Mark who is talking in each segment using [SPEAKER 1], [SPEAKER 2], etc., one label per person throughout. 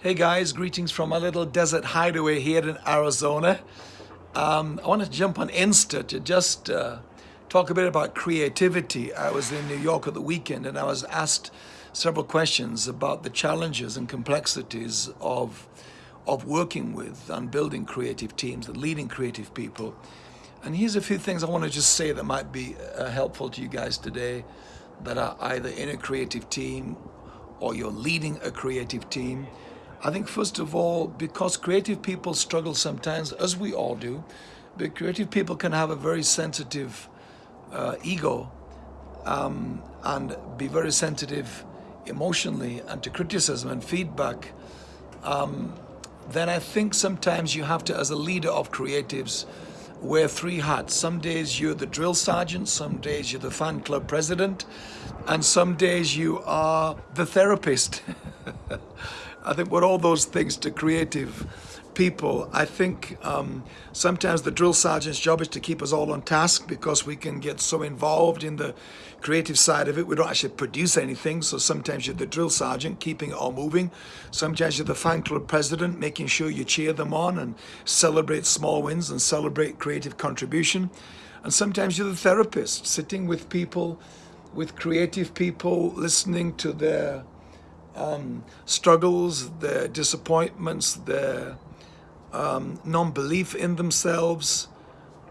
[SPEAKER 1] Hey guys, greetings from a little desert hideaway here in Arizona. Um, I want to jump on Insta to just uh, talk a bit about creativity. I was in New York at the weekend and I was asked several questions about the challenges and complexities of, of working with and building creative teams and leading creative people. And here's a few things I want to just say that might be uh, helpful to you guys today that are either in a creative team or you're leading a creative team I think first of all, because creative people struggle sometimes, as we all do, but creative people can have a very sensitive uh, ego um, and be very sensitive emotionally and to criticism and feedback, um, then I think sometimes you have to, as a leader of creatives, wear three hats. Some days you're the drill sergeant, some days you're the fan club president, and some days you are the therapist. I think we're all those things to creative people. I think um, sometimes the drill sergeant's job is to keep us all on task because we can get so involved in the creative side of it. We don't actually produce anything. So sometimes you're the drill sergeant, keeping it all moving. Sometimes you're the fan club president, making sure you cheer them on and celebrate small wins and celebrate creative contribution. And sometimes you're the therapist, sitting with people, with creative people, listening to their um, struggles, their disappointments, their um, non-belief in themselves,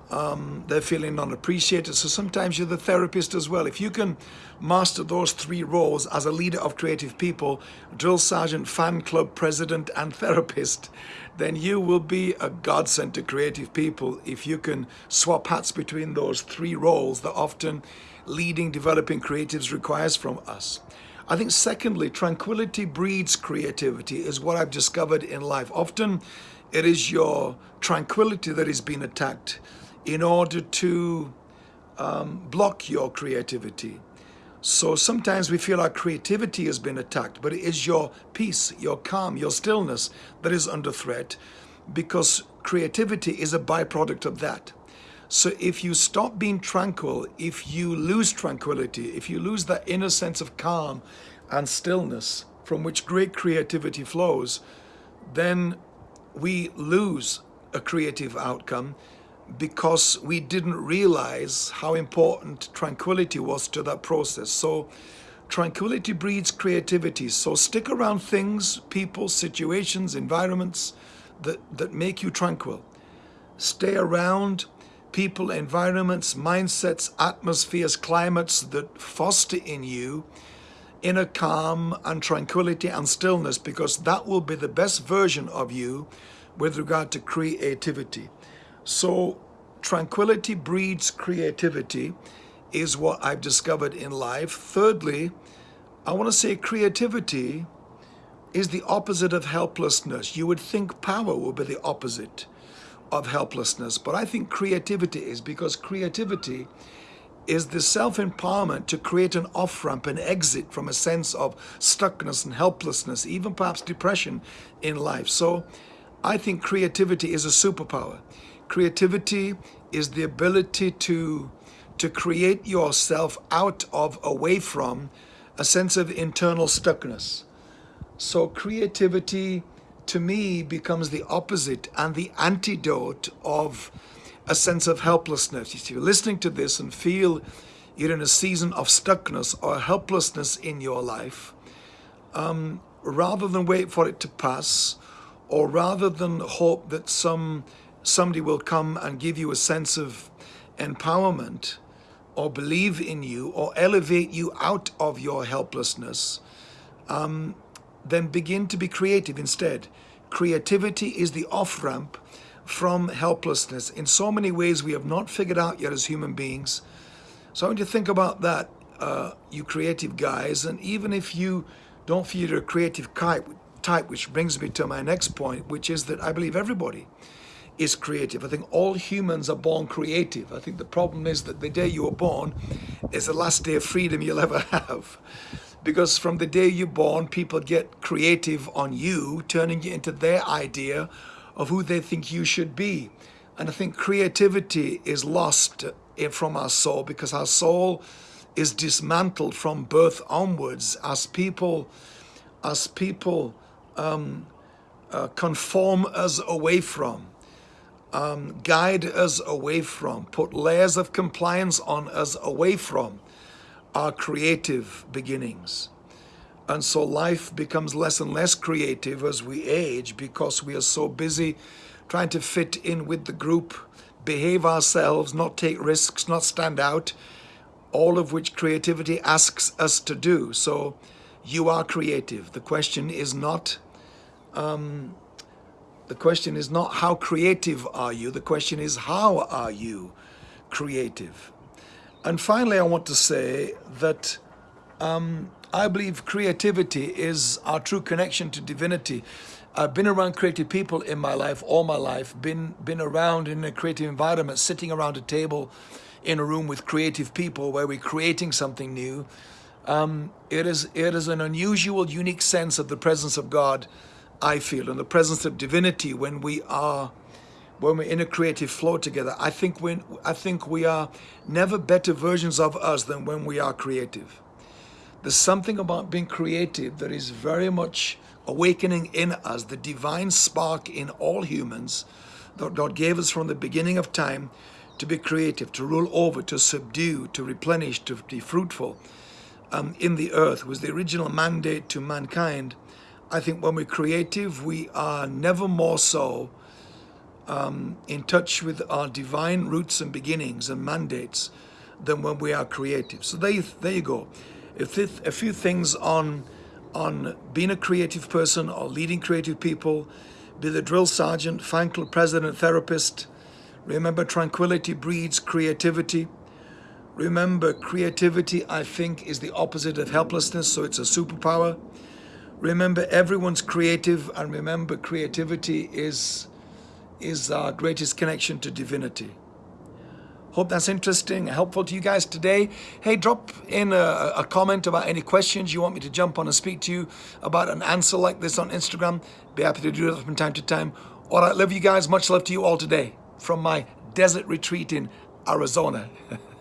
[SPEAKER 1] um, they're feeling non-appreciated. So sometimes you're the therapist as well. If you can master those three roles as a leader of creative people, drill sergeant, fan club president, and therapist, then you will be a godsend to creative people if you can swap hats between those three roles that often leading developing creatives requires from us. I think secondly, tranquility breeds creativity is what I've discovered in life. Often it is your tranquility that is being attacked in order to um, block your creativity. So sometimes we feel our creativity has been attacked, but it is your peace, your calm, your stillness that is under threat because creativity is a byproduct of that. So if you stop being tranquil, if you lose tranquility, if you lose that inner sense of calm and stillness from which great creativity flows, then we lose a creative outcome because we didn't realize how important tranquility was to that process. So tranquility breeds creativity. So stick around things, people, situations, environments that, that make you tranquil. Stay around people, environments, mindsets, atmospheres, climates that foster in you inner calm and tranquility and stillness because that will be the best version of you with regard to creativity. So tranquility breeds creativity is what I've discovered in life. Thirdly, I want to say creativity is the opposite of helplessness. You would think power would be the opposite of helplessness. But I think creativity is because creativity is the self-empowerment to create an off-ramp, an exit from a sense of stuckness and helplessness, even perhaps depression in life. So I think creativity is a superpower. Creativity is the ability to, to create yourself out of, away from, a sense of internal stuckness. So creativity to me becomes the opposite and the antidote of a sense of helplessness. If you're listening to this and feel you're in a season of stuckness or helplessness in your life, um, rather than wait for it to pass, or rather than hope that some somebody will come and give you a sense of empowerment, or believe in you, or elevate you out of your helplessness, um, then begin to be creative instead. Creativity is the off-ramp from helplessness. In so many ways we have not figured out yet as human beings. So I want you to think about that, uh, you creative guys, and even if you don't feel you're a creative type, which brings me to my next point, which is that I believe everybody is creative. I think all humans are born creative. I think the problem is that the day you were born is the last day of freedom you'll ever have because from the day you're born, people get creative on you, turning you into their idea of who they think you should be. And I think creativity is lost from our soul because our soul is dismantled from birth onwards as people, as people um, uh, conform us away from, um, guide us away from, put layers of compliance on us away from our creative beginnings. And so life becomes less and less creative as we age because we are so busy trying to fit in with the group, behave ourselves, not take risks, not stand out, all of which creativity asks us to do. So you are creative. The question is not um, the question is not how creative are you, the question is how are you creative? And finally, I want to say that um, I believe creativity is our true connection to divinity. I've been around creative people in my life, all my life, been, been around in a creative environment, sitting around a table in a room with creative people where we're creating something new. Um, it, is, it is an unusual, unique sense of the presence of God I feel, and the presence of divinity when we are when we're in a creative flow together. I think when I think we are never better versions of us than when we are creative. There's something about being creative that is very much awakening in us, the divine spark in all humans that God gave us from the beginning of time to be creative, to rule over, to subdue, to replenish, to be fruitful um, in the earth was the original mandate to mankind I think when we're creative, we are never more so um, in touch with our divine roots and beginnings and mandates than when we are creative. So there, there you go. If a few things on on being a creative person or leading creative people, be the drill sergeant, fan club president, therapist. Remember, tranquility breeds creativity. Remember, creativity, I think, is the opposite of helplessness, so it's a superpower. Remember, everyone's creative, and remember, creativity is, is our greatest connection to divinity. Hope that's interesting, helpful to you guys today. Hey, drop in a, a, comment about any questions you want me to jump on and speak to you about an answer like this on Instagram. Be happy to do that from time to time. All right, love you guys. Much love to you all today from my desert retreat in Arizona.